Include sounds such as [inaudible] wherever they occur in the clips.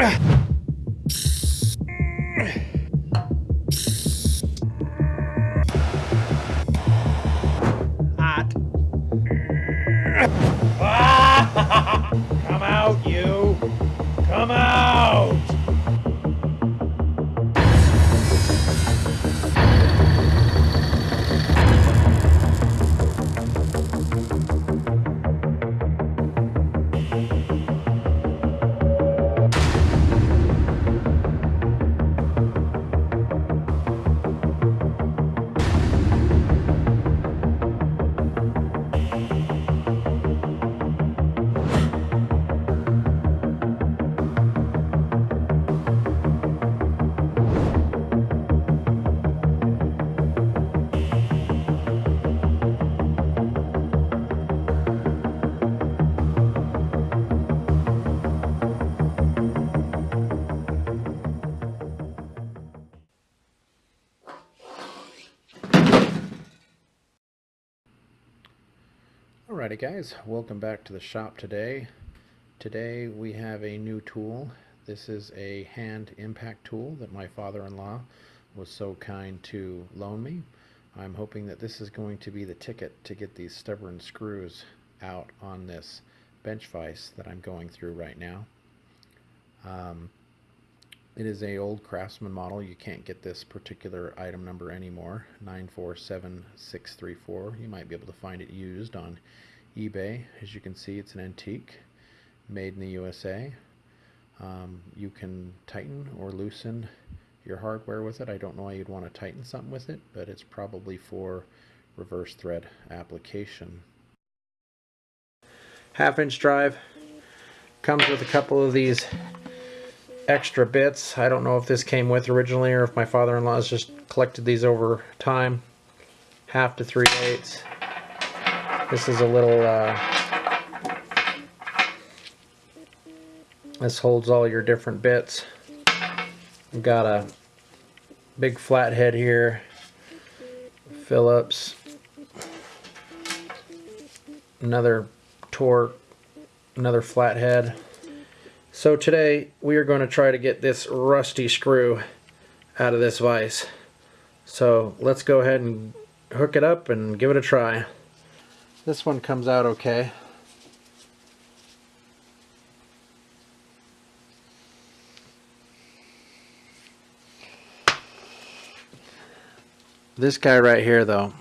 Hot. [laughs] Come out, you! Come out! Alrighty guys, welcome back to the shop today. Today we have a new tool. This is a hand impact tool that my father-in-law was so kind to loan me. I'm hoping that this is going to be the ticket to get these stubborn screws out on this bench vise that I'm going through right now. Um, it is a old Craftsman model. You can't get this particular item number anymore. 947634. You might be able to find it used on eBay. As you can see, it's an antique made in the USA. Um, you can tighten or loosen your hardware with it. I don't know why you'd want to tighten something with it, but it's probably for reverse thread application. Half inch drive comes with a couple of these extra bits. I don't know if this came with originally or if my father-in-law has just collected these over time. Half to three eighths. This is a little, uh, this holds all your different bits. We've got a big flathead here, Phillips, another Torx, another flathead. So today we are going to try to get this rusty screw out of this vise. So let's go ahead and hook it up and give it a try. This one comes out okay. This guy right here though,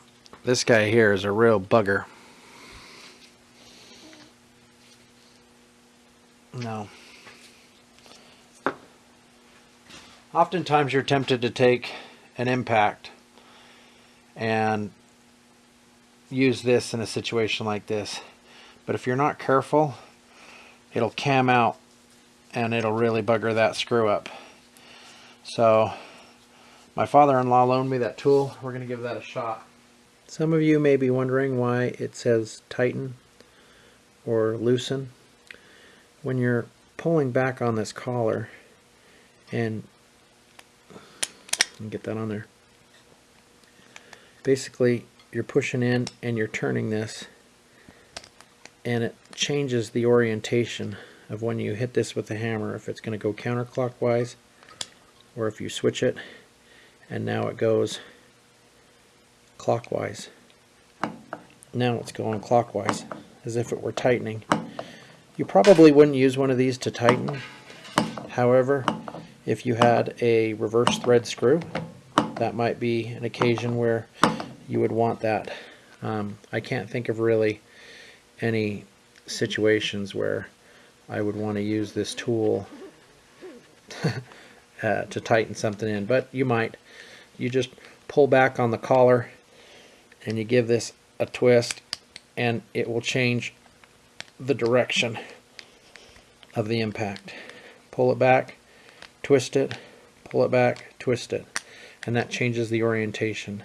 this guy here is a real bugger. No. Oftentimes you're tempted to take an impact and use this in a situation like this. But if you're not careful, it'll cam out and it'll really bugger that screw up. So my father-in-law loaned me that tool. We're going to give that a shot. Some of you may be wondering why it says tighten or loosen. When you're pulling back on this collar and get that on there basically you're pushing in and you're turning this and it changes the orientation of when you hit this with the hammer if it's going to go counterclockwise or if you switch it and now it goes clockwise. Now it's going clockwise as if it were tightening. You probably wouldn't use one of these to tighten. However if you had a reverse thread screw that might be an occasion where you would want that. Um, I can't think of really any situations where I would want to use this tool [laughs] uh, to tighten something in, but you might. You just pull back on the collar and you give this a twist and it will change the direction of the impact. Pull it back, twist it, pull it back, twist it, and that changes the orientation.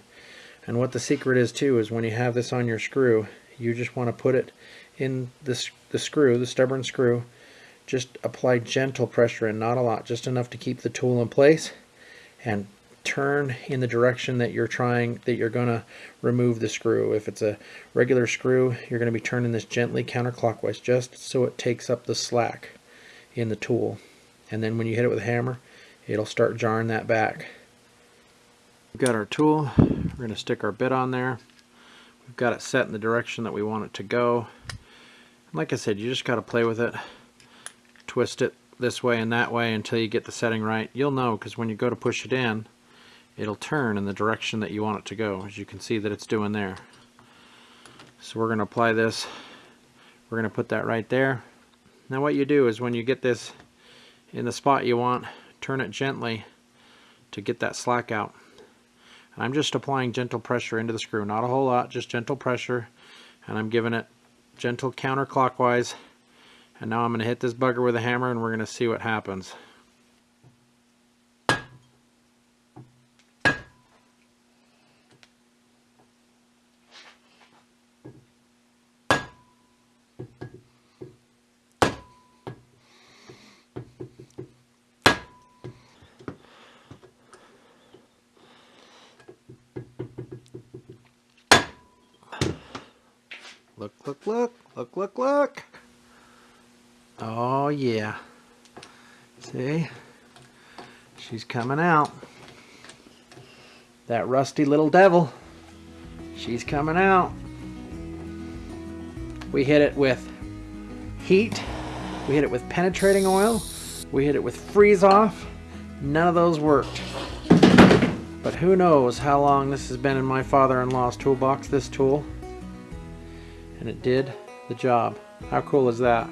And what the secret is too is when you have this on your screw, you just want to put it in the, the screw, the stubborn screw, just apply gentle pressure and not a lot, just enough to keep the tool in place and turn in the direction that you're trying, that you're going to remove the screw. If it's a regular screw, you're going to be turning this gently counterclockwise just so it takes up the slack in the tool. and then when you hit it with a hammer it'll start jarring that back. We've got our tool, we're going to stick our bit on there. We've got it set in the direction that we want it to go. Like I said, you just got to play with it, twist it this way and that way until you get the setting right. You'll know because when you go to push it in, it'll turn in the direction that you want it to go, as you can see that it's doing there. So we're going to apply this, we're going to put that right there. Now what you do is when you get this in the spot you want, turn it gently to get that slack out. And I'm just applying gentle pressure into the screw, not a whole lot, just gentle pressure. And I'm giving it gentle counterclockwise. And now I'm going to hit this bugger with a hammer and we're going to see what happens. Look, look, look, look, look, look. Oh, yeah. See? She's coming out. That rusty little devil. She's coming out. We hit it with heat. We hit it with penetrating oil. We hit it with freeze off. None of those worked. But who knows how long this has been in my father-in-law's toolbox, this tool and it did the job. How cool is that?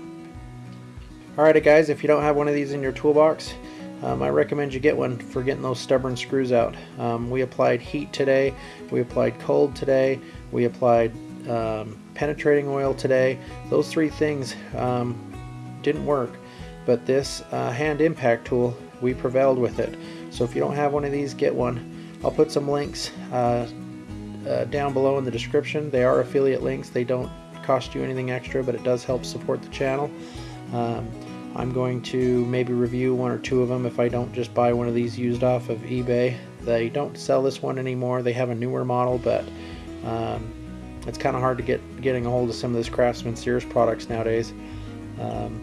Alrighty guys, if you don't have one of these in your toolbox, um, I recommend you get one for getting those stubborn screws out. Um, we applied heat today, we applied cold today, we applied um, penetrating oil today. Those three things um, didn't work, but this uh, hand impact tool, we prevailed with it. So if you don't have one of these, get one. I'll put some links uh, uh, down below in the description. They are affiliate links. They don't cost you anything extra, but it does help support the channel. Um, I'm going to maybe review one or two of them if I don't just buy one of these used off of eBay. They don't sell this one anymore. They have a newer model, but um, it's kind of hard to get getting a hold of some of this Craftsman Sears products nowadays. Um,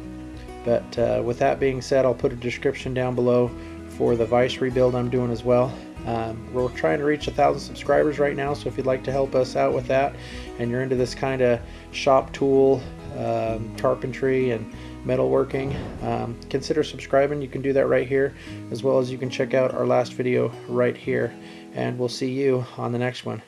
but uh, with that being said, I'll put a description down below for the Vise rebuild I'm doing as well. Um, we're trying to reach a thousand subscribers right now, so if you'd like to help us out with that, and you're into this kind of shop tool, um, carpentry, and metalworking, um, consider subscribing. You can do that right here, as well as you can check out our last video right here. And we'll see you on the next one.